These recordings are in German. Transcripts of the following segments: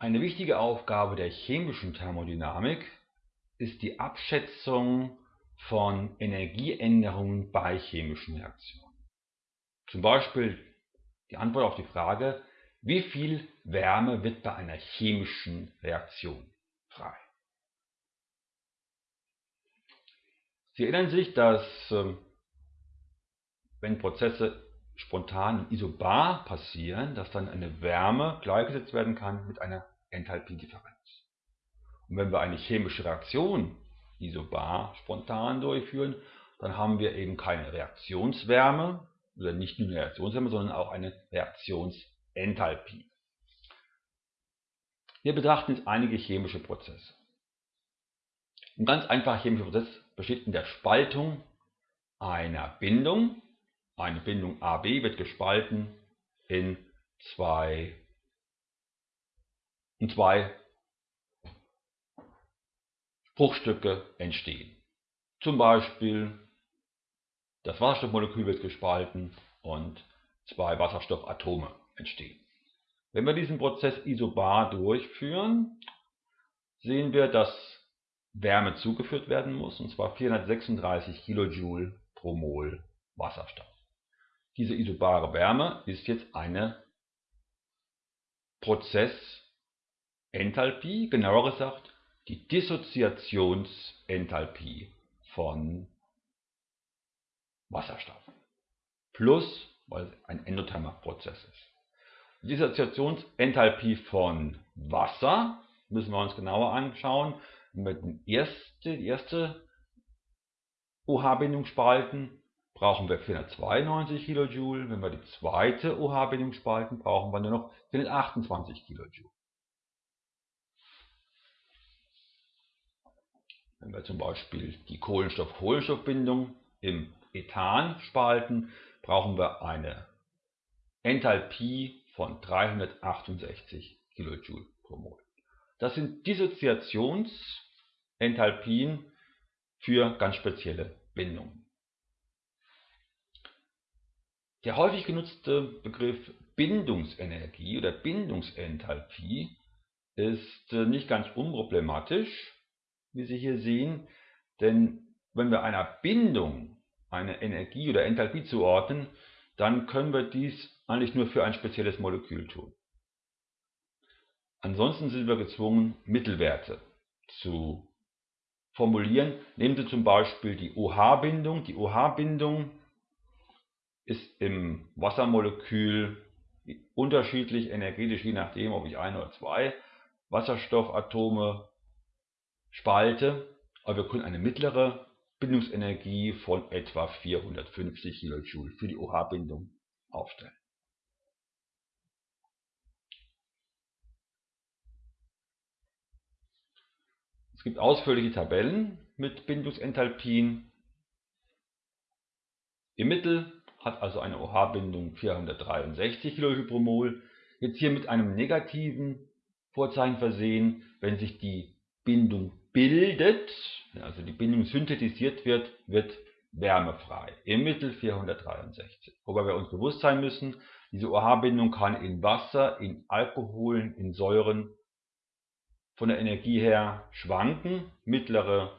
Eine wichtige Aufgabe der chemischen Thermodynamik ist die Abschätzung von Energieänderungen bei chemischen Reaktionen. Zum Beispiel die Antwort auf die Frage, wie viel Wärme wird bei einer chemischen Reaktion frei? Sie erinnern sich, dass ähm, wenn Prozesse spontan isobar passieren, dass dann eine Wärme gleichgesetzt werden kann mit einer Enthalpiedifferenz. Und wenn wir eine chemische Reaktion isobar spontan durchführen, dann haben wir eben keine Reaktionswärme, oder nicht nur eine Reaktionswärme, sondern auch eine Reaktionsenthalpie. Wir betrachten jetzt einige chemische Prozesse. Ein ganz einfacher chemischer Prozess besteht in der Spaltung einer Bindung eine Bindung AB wird gespalten in zwei, in zwei Bruchstücke entstehen. Zum Beispiel das Wasserstoffmolekül wird gespalten und zwei Wasserstoffatome entstehen. Wenn wir diesen Prozess isobar durchführen, sehen wir, dass Wärme zugeführt werden muss, und zwar 436 Kilojoule pro Mol Wasserstoff. Diese isobare Wärme ist jetzt eine Prozessenthalpie, genauer gesagt die Dissoziationsenthalpie von Wasserstoff. Plus, weil es ein endothermer Prozess ist. Die Dissoziationsenthalpie von Wasser müssen wir uns genauer anschauen. Wenn wir die erste, die erste OH-Bindung spalten, brauchen wir 492 kJ. Wenn wir die zweite OH-Bindung spalten, brauchen wir nur noch 428 kJ. Wenn wir zum Beispiel die Kohlenstoff-Kohlenstoff-Bindung im Ethan spalten, brauchen wir eine Enthalpie von 368 kJ pro Mol. Das sind Dissoziationsenthalpien für ganz spezielle Bindungen. Der häufig genutzte Begriff Bindungsenergie oder Bindungsenthalpie ist äh, nicht ganz unproblematisch, wie Sie hier sehen, denn wenn wir einer Bindung eine Energie oder Enthalpie zuordnen, dann können wir dies eigentlich nur für ein spezielles Molekül tun. Ansonsten sind wir gezwungen, Mittelwerte zu formulieren. Nehmen Sie zum Beispiel die OH-Bindung. Die OH-Bindung ist im Wassermolekül unterschiedlich energetisch, je nachdem, ob ich ein oder zwei Wasserstoffatome spalte. Aber wir können eine mittlere Bindungsenergie von etwa 450 kJ für die OH-Bindung aufstellen. Es gibt ausführliche Tabellen mit Bindungsenthalpien. Im Mittel hat also eine OH-Bindung 463 kJ pro Mol. Jetzt hier mit einem negativen Vorzeichen versehen, wenn sich die Bindung bildet, also die Bindung synthetisiert wird, wird Wärme frei. Im Mittel 463. Wobei wir uns bewusst sein müssen, diese OH-Bindung kann in Wasser, in Alkoholen, in Säuren von der Energie her schwanken. Mittlere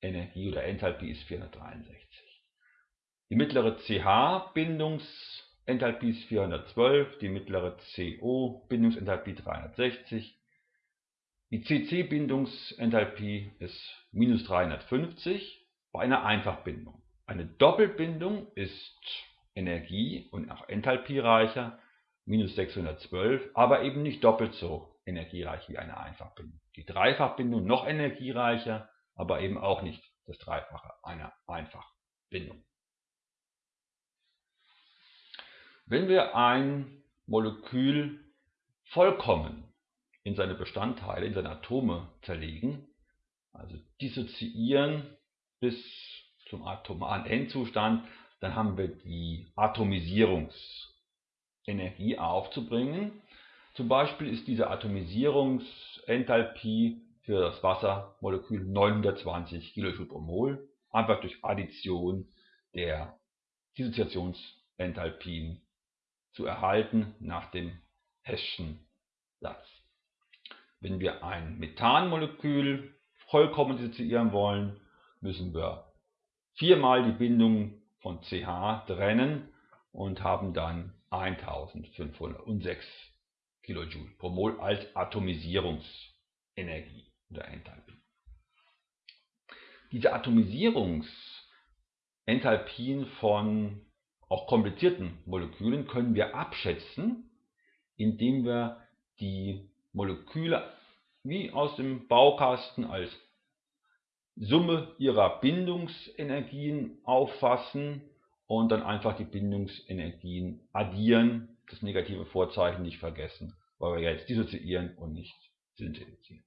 Energie oder Enthalpie ist 463. Die mittlere CH-Bindungsenthalpie ist 412, die mittlere CO-Bindungsenthalpie 360. Die CC-Bindungsenthalpie ist minus 350 bei einer Einfachbindung. Eine Doppelbindung ist energie- und auch enthalpiereicher, minus 612, aber eben nicht doppelt so energiereich wie eine Einfachbindung. Die Dreifachbindung noch energiereicher, aber eben auch nicht das Dreifache einer Einfachbindung. Wenn wir ein Molekül vollkommen in seine Bestandteile, in seine Atome zerlegen, also dissoziieren bis zum atomaren Endzustand, dann haben wir die Atomisierungsenergie aufzubringen. Zum Beispiel ist diese Atomisierungsenthalpie für das Wassermolekül 920 kJ pro Mol, einfach durch Addition der Dissoziationsenthalpien zu erhalten nach dem Hesch'schen Satz. Wenn wir ein Methanmolekül vollkommen dissoziieren wollen, müssen wir viermal die Bindung von CH trennen und haben dann 1506 kJ pro Mol als Atomisierungsenergie oder Enthalpie. Diese Atomisierungsenthalpien von auch komplizierten Molekülen können wir abschätzen, indem wir die Moleküle wie aus dem Baukasten als Summe ihrer Bindungsenergien auffassen und dann einfach die Bindungsenergien addieren, das negative Vorzeichen nicht vergessen, weil wir jetzt dissoziieren und nicht synthetisieren.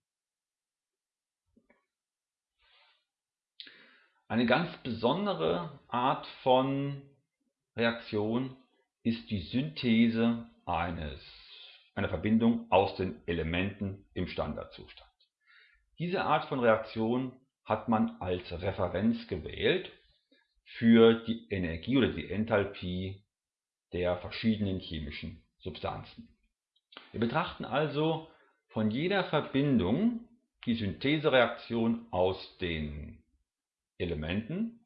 Eine ganz besondere Art von Reaktion ist die Synthese eines, einer Verbindung aus den Elementen im Standardzustand. Diese Art von Reaktion hat man als Referenz gewählt für die Energie oder die Enthalpie der verschiedenen chemischen Substanzen. Wir betrachten also von jeder Verbindung die Synthesereaktion aus den Elementen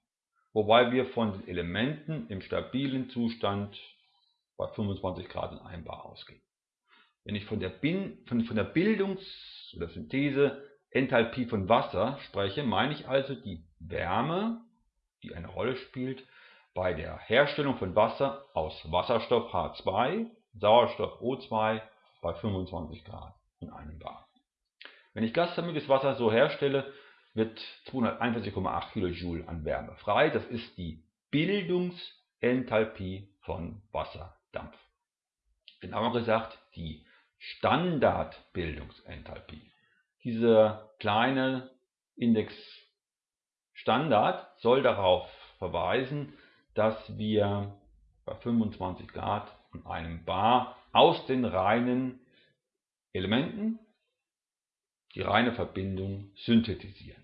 wobei wir von den Elementen im stabilen Zustand bei 25 Grad in 1 Bar ausgehen. Wenn ich von der, Bin von, von der Bildungs- oder Synthese Enthalpie von Wasser spreche, meine ich also die Wärme, die eine Rolle spielt bei der Herstellung von Wasser aus Wasserstoff H2, Sauerstoff O2 bei 25 Grad in einem Bar. Wenn ich gasförmiges Wasser so herstelle, wird 241,8 kJ an Wärme frei. Das ist die Bildungsenthalpie von Wasserdampf. Genauer gesagt die Standardbildungsenthalpie. Dieser kleine Index Standard soll darauf verweisen, dass wir bei 25 Grad und einem Bar aus den reinen Elementen die reine Verbindung synthetisieren.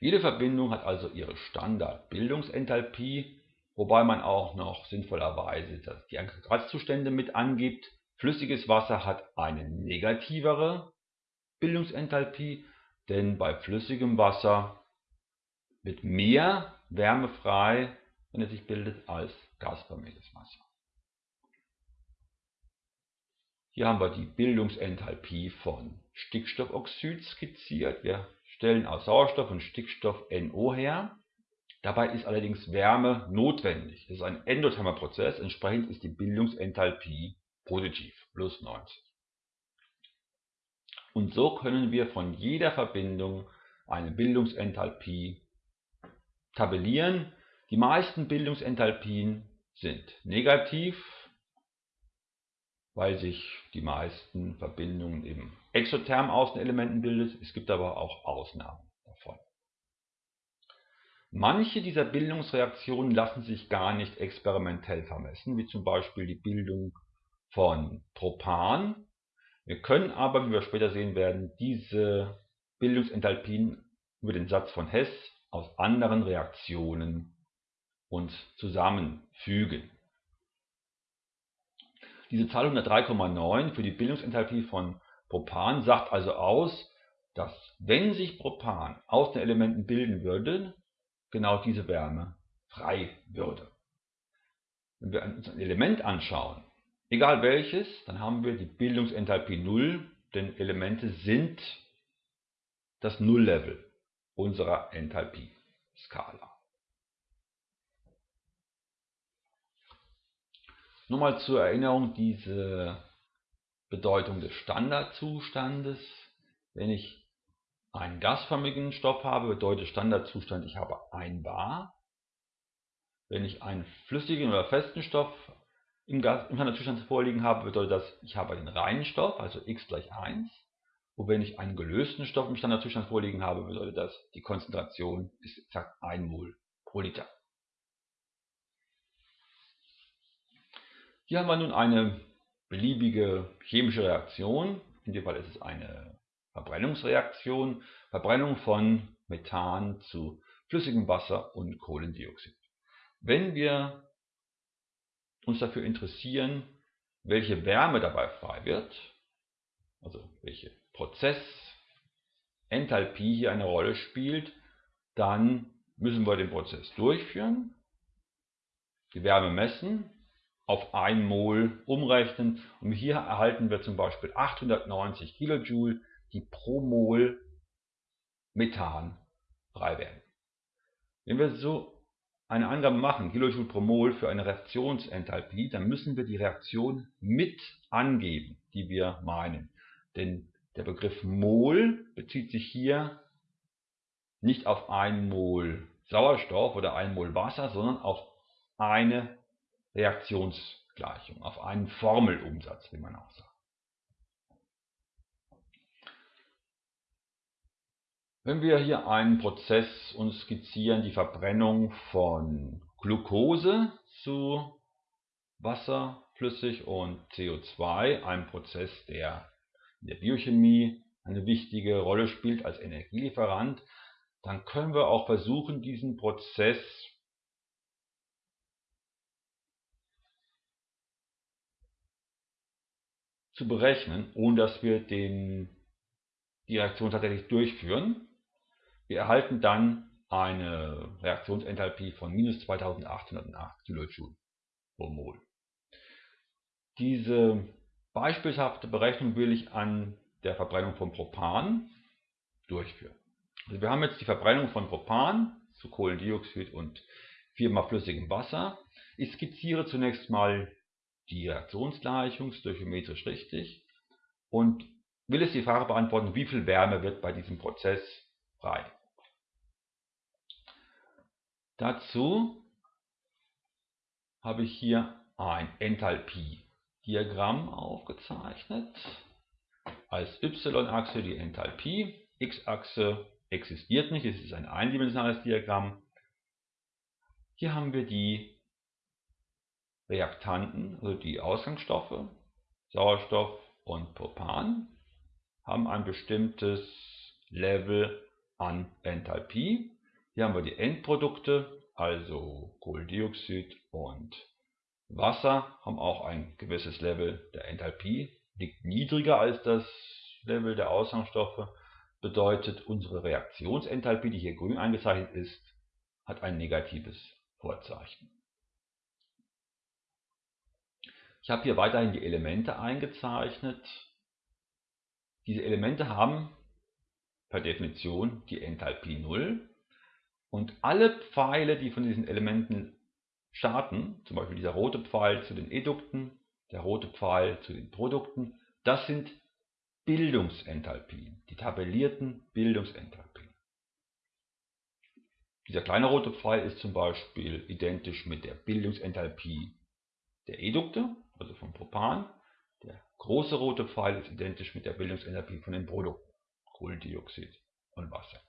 Jede Verbindung hat also ihre Standardbildungsenthalpie, wobei man auch noch sinnvollerweise die Aggregatzustände mit angibt. Flüssiges Wasser hat eine negativere Bildungsenthalpie, denn bei flüssigem Wasser wird mehr Wärme frei, wenn es sich bildet, als gasförmiges Wasser. Hier haben wir die Bildungsenthalpie von Stickstoffoxid skizziert. Wir stellen aus Sauerstoff und Stickstoff NO her. Dabei ist allerdings Wärme notwendig. Es ist ein endothermer Prozess, entsprechend ist die Bildungsenthalpie positiv, plus 90. Und so können wir von jeder Verbindung eine Bildungsenthalpie tabellieren. Die meisten Bildungsenthalpien sind negativ, weil sich die meisten Verbindungen eben exotherm aus den Elementen bildet. Es gibt aber auch Ausnahmen davon. Manche dieser Bildungsreaktionen lassen sich gar nicht experimentell vermessen, wie zum Beispiel die Bildung von Propan. Wir können aber, wie wir später sehen werden, diese Bildungsenthalpien über den Satz von Hess aus anderen Reaktionen uns zusammenfügen. Diese Zahl 103,9 für die Bildungsenthalpie von Propan sagt also aus, dass wenn sich Propan aus den Elementen bilden würde, genau diese Wärme frei würde. Wenn wir uns ein Element anschauen, egal welches, dann haben wir die Bildungsenthalpie 0, denn Elemente sind das Nulllevel unserer Enthalpie-Skala. Nur mal zur Erinnerung diese Bedeutung des Standardzustandes. Wenn ich einen gasförmigen Stoff habe, bedeutet Standardzustand, ich habe ein Bar. Wenn ich einen flüssigen oder festen Stoff im, Gas, im Standardzustand vorliegen habe, bedeutet das, ich habe einen reinen Stoff, also x gleich 1. Und wenn ich einen gelösten Stoff im Standardzustand vorliegen habe, bedeutet das, die Konzentration ist exakt 1 Mol pro Liter. Hier haben wir nun eine beliebige chemische Reaktion. In dem Fall ist es eine Verbrennungsreaktion. Verbrennung von Methan zu flüssigem Wasser und Kohlendioxid. Wenn wir uns dafür interessieren, welche Wärme dabei frei wird, also welche Prozessenthalpie hier eine Rolle spielt, dann müssen wir den Prozess durchführen, die Wärme messen, auf 1 Mol umrechnen und hier erhalten wir zum Beispiel 890 Kilojoule, die pro Mol Methan frei werden. Wenn wir so eine Angabe machen, Kilojoule pro Mol für eine Reaktionsenthalpie, dann müssen wir die Reaktion mit angeben, die wir meinen. Denn der Begriff Mol bezieht sich hier nicht auf 1 Mol Sauerstoff oder 1 Mol Wasser, sondern auf eine Reaktionsgleichung, auf einen Formelumsatz, wie man auch sagt. Wenn wir hier einen Prozess uns skizzieren, die Verbrennung von Glucose zu Wasser, flüssig und CO2, ein Prozess, der in der Biochemie eine wichtige Rolle spielt als Energielieferant, dann können wir auch versuchen, diesen Prozess zu berechnen, ohne dass wir den, die Reaktion tatsächlich durchführen. Wir erhalten dann eine Reaktionsenthalpie von minus 2808 kJ pro Mol. Diese beispielhafte Berechnung will ich an der Verbrennung von Propan durchführen. Also wir haben jetzt die Verbrennung von Propan zu Kohlendioxid und viermal flüssigem Wasser. Ich skizziere zunächst mal die Reaktionsgleichung, stoichiometrisch richtig und will es die Frage beantworten, wie viel Wärme wird bei diesem Prozess frei. Dazu habe ich hier ein Enthalpie-Diagramm aufgezeichnet. Als y-Achse die Enthalpie, x-Achse existiert nicht, es ist ein eindimensionales Diagramm. Hier haben wir die Reaktanten, also die Ausgangsstoffe, Sauerstoff und Propan, haben ein bestimmtes Level an Enthalpie. Hier haben wir die Endprodukte, also Kohlendioxid und Wasser, haben auch ein gewisses Level der Enthalpie, liegt niedriger als das Level der Ausgangsstoffe, bedeutet unsere Reaktionsenthalpie, die hier grün eingezeichnet ist, hat ein negatives Vorzeichen. Ich habe hier weiterhin die Elemente eingezeichnet. Diese Elemente haben per Definition die Enthalpie 0 und alle Pfeile, die von diesen Elementen starten, zum Beispiel dieser rote Pfeil zu den Edukten, der rote Pfeil zu den Produkten, das sind Bildungsenthalpien, die tabellierten Bildungsenthalpien. Dieser kleine rote Pfeil ist zum Beispiel identisch mit der Bildungsenthalpie der Edukte, also vom Propan. Der große rote Pfeil ist identisch mit der Bildungsenthalpie von den Produkten, Kohlendioxid und Wasser.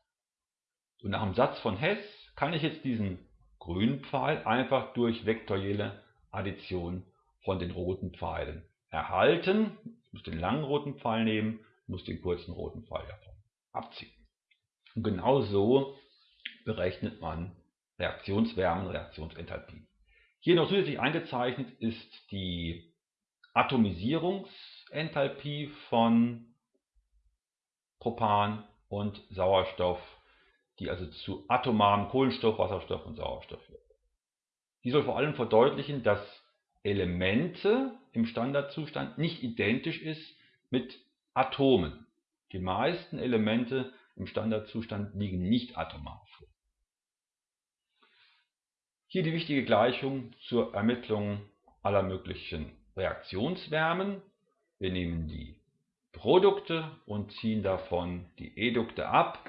Und nach dem Satz von Hess kann ich jetzt diesen grünen Pfeil einfach durch vektorielle Addition von den roten Pfeilen erhalten. Ich muss den langen roten Pfeil nehmen, muss den kurzen roten Pfeil davon abziehen. Und genau so berechnet man Reaktionswärmen, Reaktionsenthalpie. Hier noch zusätzlich eingezeichnet ist die Atomisierungsenthalpie von Propan und Sauerstoff die also zu atomaren Kohlenstoff, Wasserstoff und Sauerstoff führt. Die soll vor allem verdeutlichen, dass Elemente im Standardzustand nicht identisch ist mit Atomen. Die meisten Elemente im Standardzustand liegen nicht atomar. Hier die wichtige Gleichung zur Ermittlung aller möglichen Reaktionswärmen. Wir nehmen die Produkte und ziehen davon die Edukte ab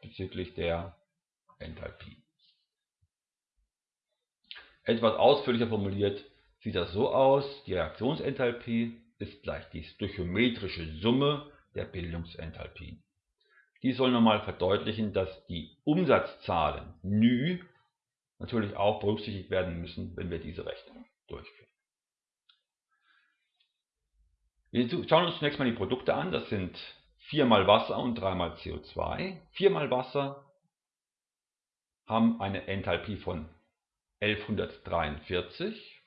bezüglich der Enthalpie. Etwas ausführlicher formuliert sieht das so aus, die Reaktionsenthalpie ist gleich die stoichiometrische Summe der Bildungsenthalpien. Dies soll nochmal verdeutlichen, dass die Umsatzzahlen νü natürlich auch berücksichtigt werden müssen, wenn wir diese Rechnung durchführen. Wir schauen uns zunächst mal die Produkte an. Das sind viermal Wasser und dreimal CO2. Viermal Wasser haben eine Enthalpie von 1143.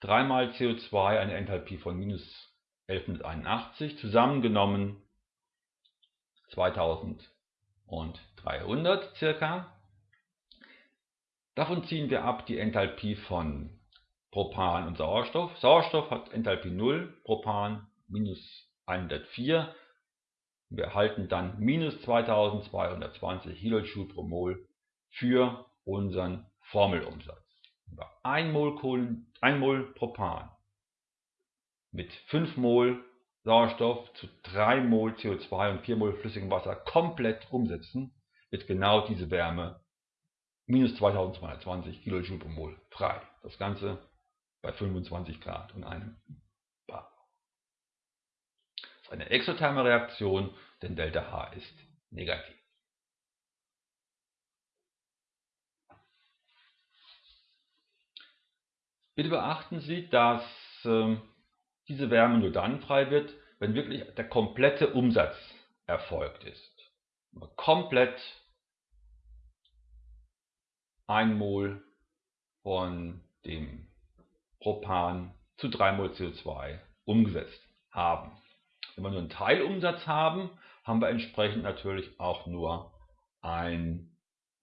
3 mal CO2 eine Enthalpie von minus 1181, zusammengenommen 2300 circa. Davon ziehen wir ab die Enthalpie von Propan und Sauerstoff. Sauerstoff hat Enthalpie 0, Propan minus 104. Wir erhalten dann minus 2220 Kilojoule pro Mol für unseren Formelumsatz. 1 Mol, Kohlen, 1 Mol Propan mit 5 Mol Sauerstoff zu 3 Mol CO2 und 4 Mol flüssigem Wasser komplett umsetzen, wird genau diese Wärme minus 2220 Kilojoule pro Mol frei. Das Ganze bei 25 Grad und einem Bar. Das ist eine exotherme Reaktion, denn Delta H ist negativ. Bitte beachten Sie, dass äh, diese Wärme nur dann frei wird, wenn wirklich der komplette Umsatz erfolgt ist. Komplett 1 Mol von dem Propan zu 3 Mol CO2 umgesetzt haben. Wenn wir nur einen Teilumsatz haben, haben wir entsprechend natürlich auch nur einen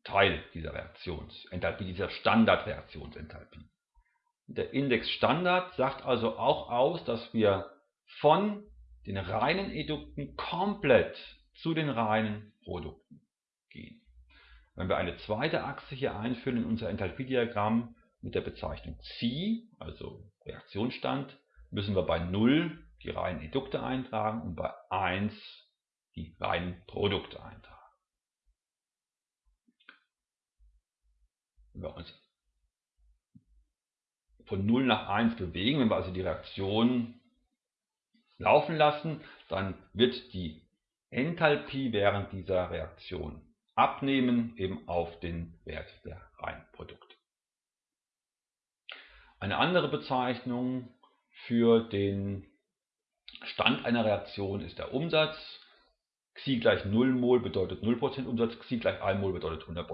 Teil dieser Reaktionsenthalpie, dieser Standardreaktionsenthalpie. Der Index Standard sagt also auch aus, dass wir von den reinen Edukten komplett zu den reinen Produkten gehen. Wenn wir eine zweite Achse hier einführen in unser Enthalpiediagramm mit der Bezeichnung Psi, also Reaktionsstand, müssen wir bei 0 die reinen Edukte eintragen und bei 1 die reinen Produkte eintragen. Wenn wir uns von 0 nach 1 bewegen, wenn wir also die Reaktion laufen lassen, dann wird die Enthalpie während dieser Reaktion abnehmen, eben auf den Wert der Reinprodukte. Eine andere Bezeichnung für den Stand einer Reaktion ist der Umsatz. Xi gleich 0 Mol bedeutet 0% Umsatz, Xi gleich 1 Mol bedeutet 100%.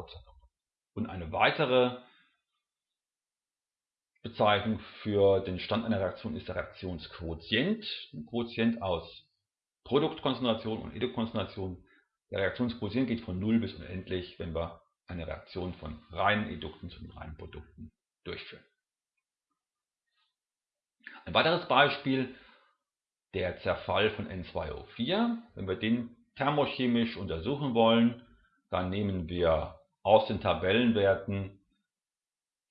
Und eine weitere Bezeichnung für den Stand einer Reaktion ist der Reaktionsquotient. Ein Quotient aus Produktkonzentration und Edukkonzentration der Reaktionsquotient geht von 0 bis unendlich, wenn wir eine Reaktion von reinen Edukten zu reinen Produkten durchführen. Ein weiteres Beispiel, der Zerfall von N2O4. Wenn wir den thermochemisch untersuchen wollen, dann nehmen wir aus den Tabellenwerten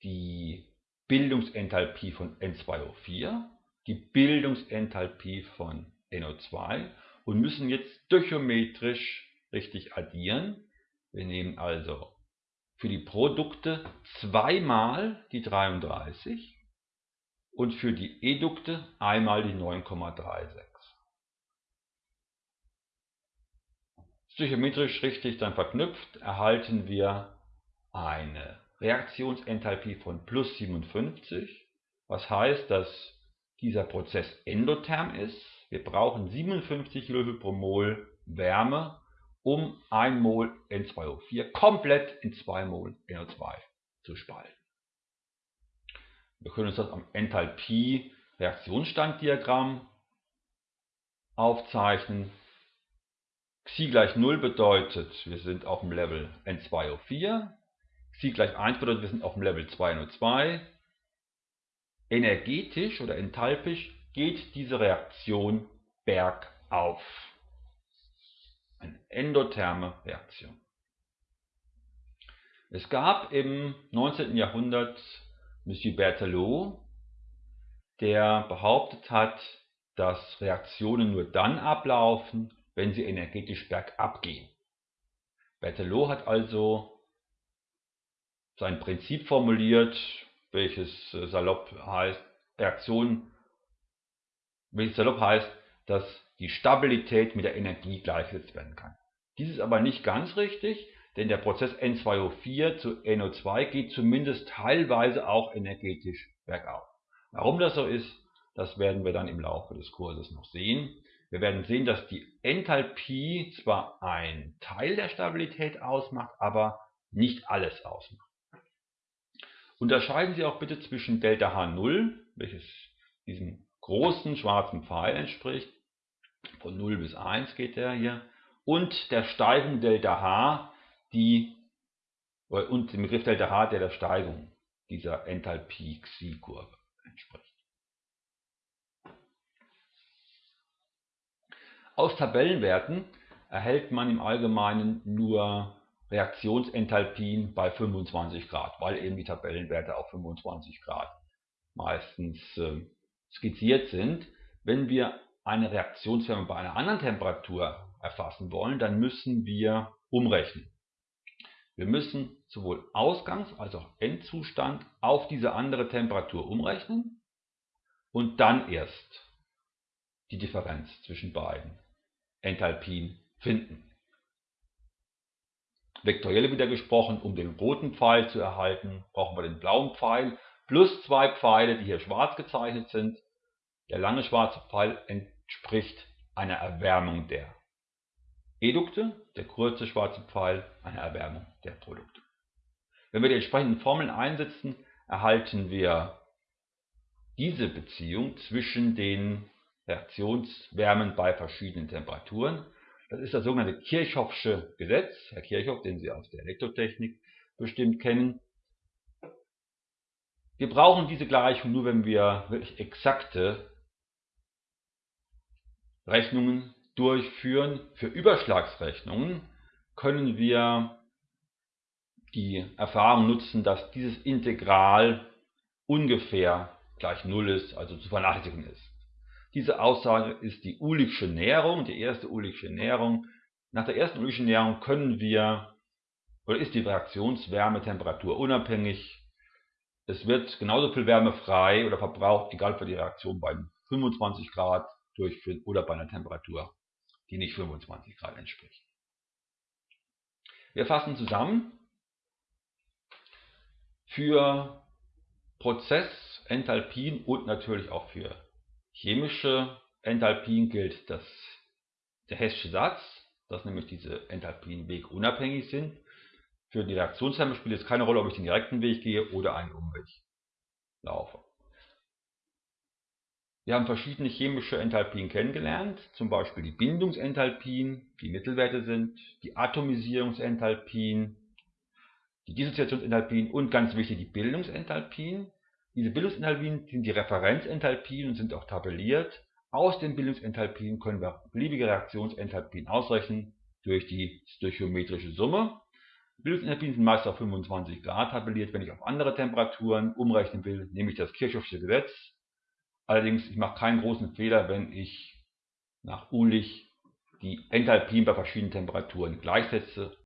die Bildungsenthalpie von N2O4, die Bildungsenthalpie von NO2 und müssen jetzt stöchiometrisch richtig addieren. Wir nehmen also für die Produkte zweimal die 33 und für die Edukte einmal die 9,36. Stöchiometrisch richtig dann verknüpft erhalten wir eine Reaktionsenthalpie von plus 57, was heißt, dass dieser Prozess endotherm ist. Wir brauchen 57 kJ pro Mol Wärme, um 1 Mol N2O4 komplett in 2 Mol NO2 zu spalten. Wir können uns das am Enthalpie-Reaktionsstanddiagramm aufzeichnen. Xi gleich 0 bedeutet, wir sind auf dem Level N2O4. Xi gleich 1 bedeutet, wir sind auf dem Level 2NO2. Energetisch oder enthalpisch geht diese Reaktion bergauf eine endotherme Reaktion. Es gab im 19. Jahrhundert Monsieur Berthelot, der behauptet hat, dass Reaktionen nur dann ablaufen, wenn sie energetisch bergab gehen. Berthelot hat also sein Prinzip formuliert, welches äh, salopp heißt, Reaktion, welches salopp heißt, dass die Stabilität mit der Energie gleichgesetzt werden kann. Dies ist aber nicht ganz richtig, denn der Prozess N2O4 zu NO2 geht zumindest teilweise auch energetisch bergauf. Warum das so ist, das werden wir dann im Laufe des Kurses noch sehen. Wir werden sehen, dass die Enthalpie zwar ein Teil der Stabilität ausmacht, aber nicht alles ausmacht. Unterscheiden Sie auch bitte zwischen Delta H0 welches diesem großen schwarzen Pfeil entspricht. Von 0 bis 1 geht der hier. Und der Steigung Δh, die und dem Begriff Δh, der der Steigung dieser Enthalpie-Xi-Kurve entspricht. Aus Tabellenwerten erhält man im Allgemeinen nur Reaktionsenthalpien bei 25 Grad, weil eben die Tabellenwerte auf 25 Grad meistens äh, skizziert sind. Wenn wir eine Reaktionswärme bei einer anderen Temperatur erfassen wollen, dann müssen wir umrechnen. Wir müssen sowohl Ausgangs- als auch Endzustand auf diese andere Temperatur umrechnen und dann erst die Differenz zwischen beiden Enthalpien finden. Vektoriell wieder gesprochen, um den roten Pfeil zu erhalten, brauchen wir den blauen Pfeil plus zwei Pfeile, die hier schwarz gezeichnet sind. Der lange schwarze Pfeil entspricht einer Erwärmung der Edukte, der kurze schwarze Pfeil einer Erwärmung der Produkte. Wenn wir die entsprechenden Formeln einsetzen, erhalten wir diese Beziehung zwischen den Reaktionswärmen bei verschiedenen Temperaturen. Das ist das sogenannte Kirchhoffsche Gesetz, Herr Kirchhoff, den Sie aus der Elektrotechnik bestimmt kennen. Wir brauchen diese Gleichung nur, wenn wir wirklich exakte Rechnungen durchführen. Für Überschlagsrechnungen können wir die Erfahrung nutzen, dass dieses Integral ungefähr gleich 0 ist, also zu vernachlässigen ist. Diese Aussage ist die Uhligsche Näherung, die erste Uhligsche Näherung. Nach der ersten Uhligsche Näherung können wir, oder ist die Reaktionswärmetemperatur unabhängig. Es wird genauso viel Wärme frei oder verbraucht, egal ob die Reaktion bei 25 Grad durchführen oder bei einer Temperatur, die nicht 25 Grad entspricht. Wir fassen zusammen. Für Prozessenthalpien und natürlich auch für chemische Enthalpien gilt das, der Hessische Satz, dass nämlich diese Enthalpien wegunabhängig sind. Für die Reaktionstherme spielt es keine Rolle, ob ich den direkten Weg gehe oder einen Umweg laufe. Wir haben verschiedene chemische Enthalpien kennengelernt, zum Beispiel die Bindungsenthalpien, die Mittelwerte sind, die Atomisierungsenthalpien, die Dissoziationsenthalpien und ganz wichtig die Bildungsenthalpien. Diese Bildungsenthalpien sind die Referenzenthalpien und sind auch tabelliert. Aus den Bildungsenthalpien können wir beliebige Reaktionsenthalpien ausrechnen durch die stöchiometrische Summe. Bildungsenthalpien sind meist auf 25 Grad tabelliert. Wenn ich auf andere Temperaturen umrechnen will, nehme ich das Kirchhoffsche Gesetz. Allerdings, ich mache keinen großen Fehler, wenn ich nach Uhlich die Enthalpien bei verschiedenen Temperaturen gleichsetze